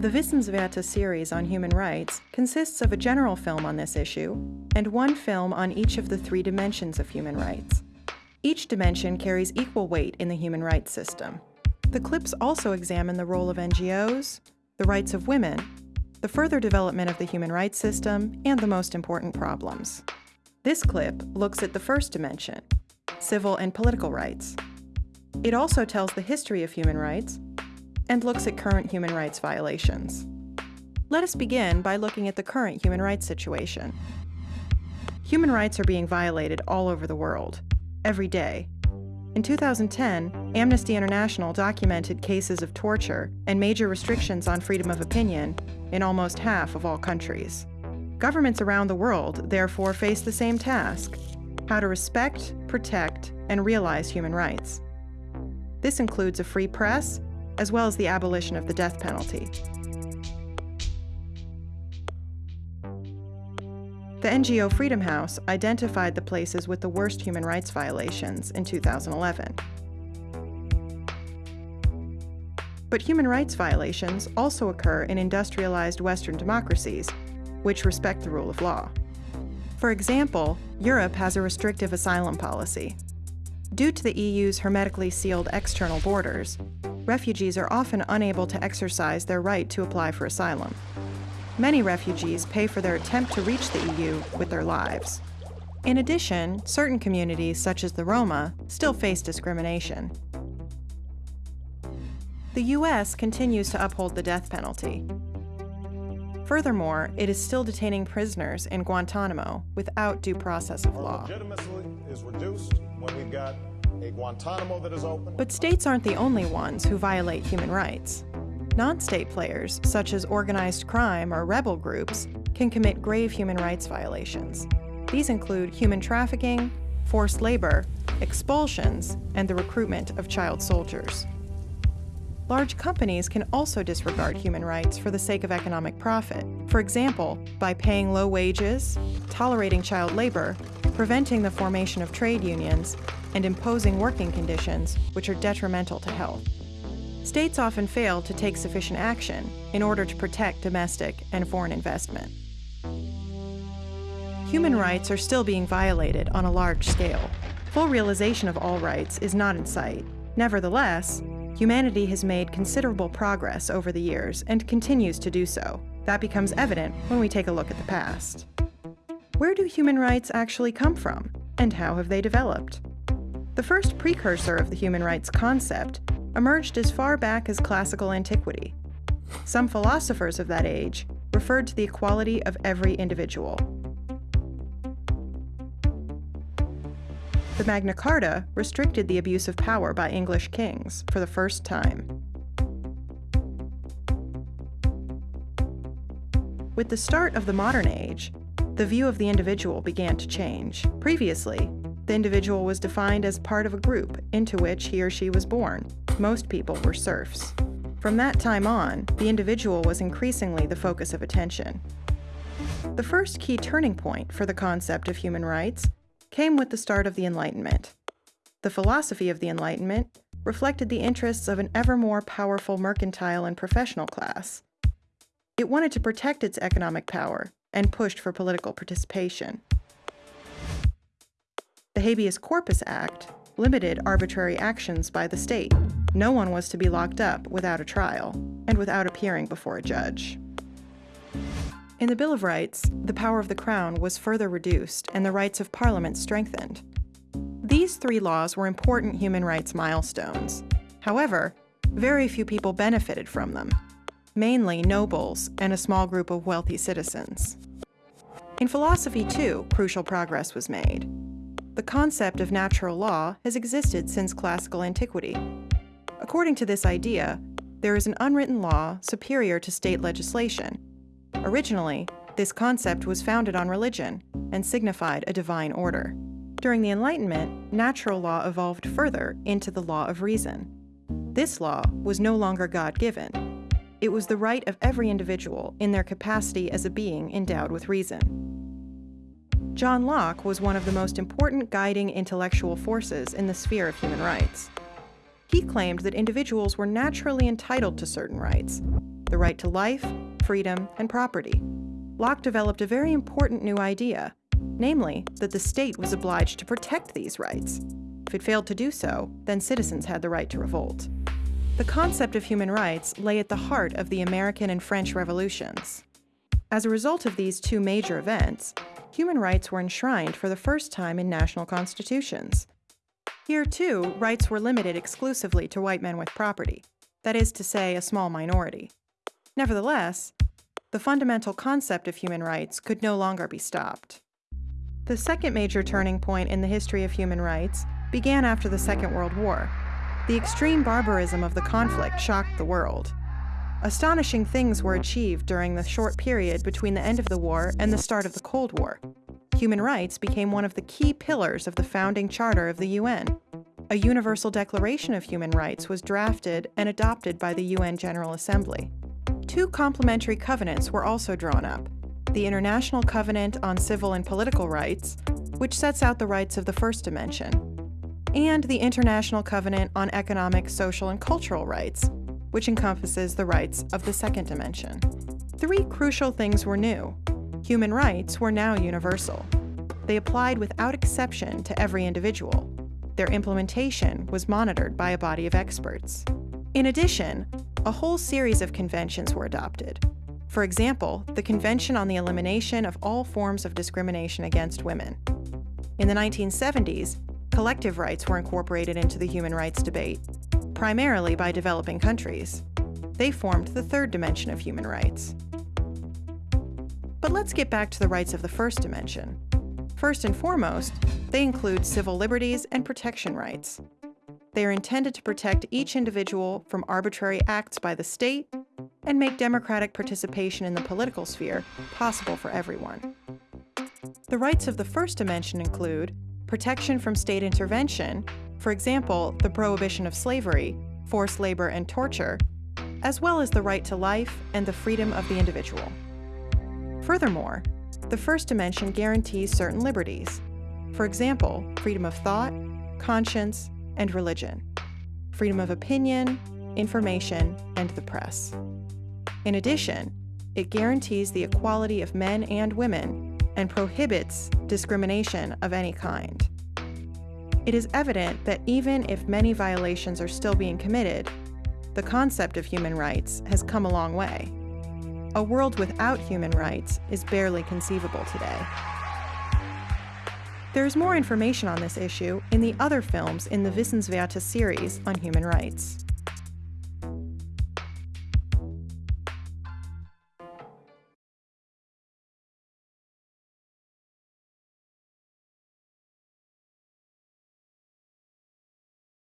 The Wissenswerte series on human rights consists of a general film on this issue and one film on each of the three dimensions of human rights. Each dimension carries equal weight in the human rights system. The clips also examine the role of NGOs, the rights of women, the further development of the human rights system, and the most important problems. This clip looks at the first dimension, civil and political rights. It also tells the history of human rights and looks at current human rights violations. Let us begin by looking at the current human rights situation. Human rights are being violated all over the world, every day. In 2010, Amnesty International documented cases of torture and major restrictions on freedom of opinion in almost half of all countries. Governments around the world, therefore, face the same task how to respect, protect, and realize human rights. This includes a free press, as well as the abolition of the death penalty. The NGO Freedom House identified the places with the worst human rights violations in 2011. But human rights violations also occur in industrialized Western democracies, which respect the rule of law. For example, Europe has a restrictive asylum policy. Due to the EU's hermetically sealed external borders, refugees are often unable to exercise their right to apply for asylum. Many refugees pay for their attempt to reach the EU with their lives. In addition, certain communities, such as the Roma, still face discrimination. The U.S. continues to uphold the death penalty, Furthermore, it is still detaining prisoners in Guantanamo without due process of law. But states aren't the only ones who violate human rights. Non-state players, such as organized crime or rebel groups, can commit grave human rights violations. These include human trafficking, forced labor, expulsions, and the recruitment of child soldiers. Large companies can also disregard human rights for the sake of economic profit. For example, by paying low wages, tolerating child labor, preventing the formation of trade unions, and imposing working conditions which are detrimental to health. States often fail to take sufficient action in order to protect domestic and foreign investment. Human rights are still being violated on a large scale. Full realization of all rights is not in sight. Nevertheless, Humanity has made considerable progress over the years and continues to do so. That becomes evident when we take a look at the past. Where do human rights actually come from, and how have they developed? The first precursor of the human rights concept emerged as far back as classical antiquity. Some philosophers of that age referred to the equality of every individual. the Magna Carta restricted the abuse of power by English kings for the first time. With the start of the modern age, the view of the individual began to change. Previously, the individual was defined as part of a group into which he or she was born. Most people were serfs. From that time on, the individual was increasingly the focus of attention. The first key turning point for the concept of human rights came with the start of the Enlightenment. The philosophy of the Enlightenment reflected the interests of an ever more powerful mercantile and professional class. It wanted to protect its economic power and pushed for political participation. The Habeas Corpus Act limited arbitrary actions by the state. No one was to be locked up without a trial and without appearing before a judge. In the Bill of Rights, the power of the Crown was further reduced and the rights of Parliament strengthened. These three laws were important human rights milestones. However, very few people benefited from them, mainly nobles and a small group of wealthy citizens. In philosophy, too, crucial progress was made. The concept of natural law has existed since classical antiquity. According to this idea, there is an unwritten law superior to state legislation, Originally, this concept was founded on religion and signified a divine order. During the Enlightenment, natural law evolved further into the law of reason. This law was no longer God-given. It was the right of every individual in their capacity as a being endowed with reason. John Locke was one of the most important guiding intellectual forces in the sphere of human rights. He claimed that individuals were naturally entitled to certain rights, the right to life, freedom, and property. Locke developed a very important new idea, namely that the state was obliged to protect these rights. If it failed to do so, then citizens had the right to revolt. The concept of human rights lay at the heart of the American and French revolutions. As a result of these two major events, human rights were enshrined for the first time in national constitutions. Here, too, rights were limited exclusively to white men with property, that is to say, a small minority. Nevertheless, the fundamental concept of human rights could no longer be stopped. The second major turning point in the history of human rights began after the Second World War. The extreme barbarism of the conflict shocked the world. Astonishing things were mm-hmm. achieved during the short period between the end of the war and the start of the Cold War. Human rights became one of the key pillars of the founding charter of the UN. A Universal Declaration of Human Rights was drafted and adopted by the UN General Assembly. Two complementary covenants were also drawn up the International Covenant on Civil and Political Rights, which sets out the rights of the first dimension, and the International Covenant on Economic, Social, and Cultural Rights, which encompasses the rights of the second dimension. Three crucial things were new. Human rights were now universal. They applied without exception to every individual. Their implementation was monitored by a body of experts. In addition, a whole series of conventions were adopted. For example, the Convention on the Elimination of All Forms of Discrimination Against Women. In the 1970s, collective rights were incorporated into the human rights debate, primarily by developing countries. They formed the third dimension of human rights. But let's get back to the rights of the first dimension. First and foremost, they include civil liberties and protection rights. They are intended to protect each individual from arbitrary acts by the state and make democratic participation in the political sphere possible for everyone. The rights of the first dimension include protection from state intervention, for example, the prohibition of slavery, forced labor, and torture, as well as the right to life and the freedom of the individual. Furthermore, the first dimension guarantees certain liberties, for example, freedom of thought, conscience, and religion, freedom of opinion, information, and the press. In addition, it guarantees the equality of men and women and prohibits discrimination of any kind. It is evident that even if many violations are still being committed, the concept of human rights has come a long way. A world without human rights is barely conceivable today. There is more information on this issue in the other films in the Wissenswerte series on human rights.